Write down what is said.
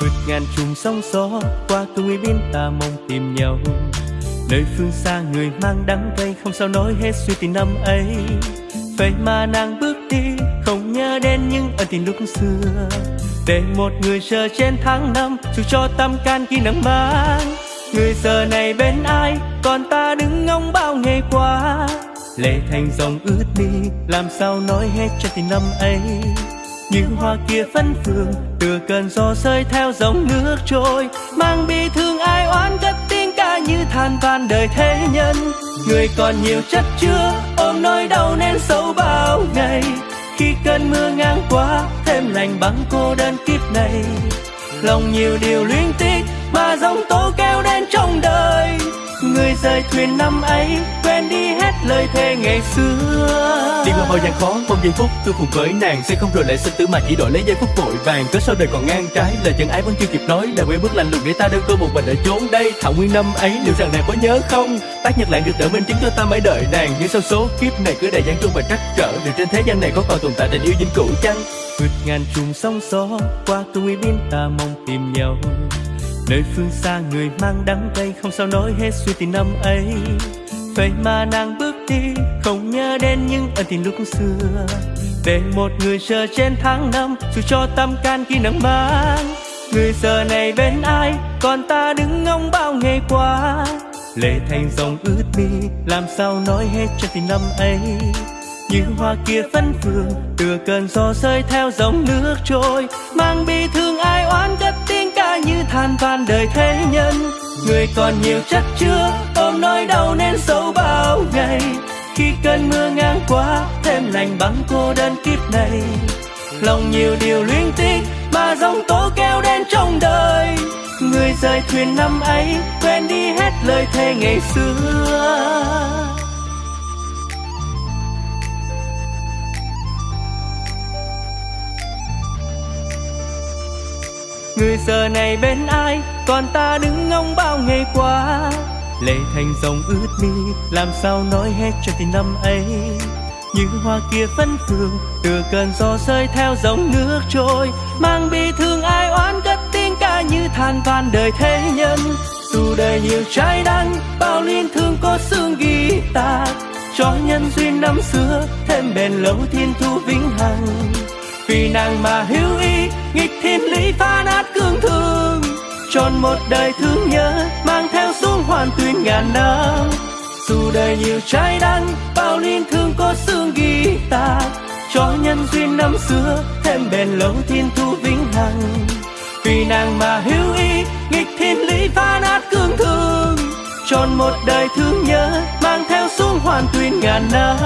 vượt ngàn trùng sóng gió qua cương biên ta mong tìm nhau. Nơi phương xa người mang đắng cay, không sao nói hết suy tình năm ấy. Vậy mà nàng bước đi, không nhớ đến những ân tình lúc xưa. Để một người chờ trên tháng năm, dù cho tâm can khi nắng mang. Người giờ này bên ai, còn ta đứng ngóng bao ngày qua. Lệ thành dòng ướt đi, làm sao nói hết cho tình năm ấy những hoa kia phấn phương từ cơn gió rơi theo dòng nước trôi, mang bi thương ai oán cất tiếng ca như than van đời thế nhân. Người còn nhiều chất chứa, ôm nỗi đau nên sâu bao ngày. Khi cơn mưa ngang qua, thêm lành băng cô đơn kiếp này. Lòng nhiều điều luyến tiếc mà dòng tố kéo đến trong đời. Người rời thuyền năm ấy quên đi hết lời thề ngày xưa. Đi qua bao gian khó mong giây phút tôi cùng với nàng sẽ không rồi lại sinh tử mà chỉ đổi lấy giây phút vội vàng. Cớ sao đời còn ngang trái lời chân ái vẫn chưa kịp nói. Đã quên bước lạnh lùng để ta đơn tôi một mình ở chốn đây. Thảo nguyên năm ấy liệu rằng nàng có nhớ không? Tác nhật lại được đợi minh chứng cho ta mãi đợi nàng. Nhưng sau số kiếp này cứ đầy gian truân và trắc trở. Liệu trên thế gian này có còn tồn tại tình yêu dinh cũ chăng? Vượt ngàn trùng sóng gió qua tung biên ta mong tìm nhau. Nơi phương xa người mang đắng cay không sao nói hết suy tình năm ấy vậy mà nàng bước đi, không nhớ đến những ân tình lúc xưa. Để một người chờ trên tháng năm, dù cho tâm can khi nắng mang. Người giờ này bên ai, còn ta đứng ngóng bao ngày qua. Lệ thành dòng ướt mi, làm sao nói hết cho tình năm ấy. Như hoa kia phân phương từ cơn gió rơi theo dòng nước trôi. Mang bi thương ai oán, cất tiếng ca như than van đời thế nhân người còn nhiều chất chứa ôm nỗi đau nên sâu bao ngày. Khi cơn mưa ngang qua, thêm lành băng cô đơn kiếp này. Lòng nhiều điều luyến tiếc, mà dòng tố kéo đến trong đời. Người rời thuyền năm ấy, quên đi hết lời thề ngày xưa. Người giờ này bên ai? Còn ta đứng ngóng bao ngày qua. Lệ thành dòng ướt mi, làm sao nói hết cho tình năm ấy? Như hoa kia phấn phương từ cơn gió rơi theo dòng nước trôi. Mang bi thương ai oán cất tiếng ca như than van đời thế nhân? Dù đời nhiều trái đắng, bao liên thương có xương ghi ta cho nhân duyên năm xưa, thêm bền lâu thiên thu vĩnh hằng vì nàng mà hữu ý, nghịch thiên lý phá nát cương thường tròn một đời thương nhớ, mang theo xuống hoàn tuyên ngàn năm. Dù đời nhiều trái đắng, bao liên thương có xương ghi ta cho nhân duyên năm xưa, thêm bền lâu thiên thu vĩnh hằng. Vì nàng mà hữu ý, nghịch thiên lý phá nát cương thường tròn một đời thương nhớ, mang theo xuống hoàn tuyên ngàn năm.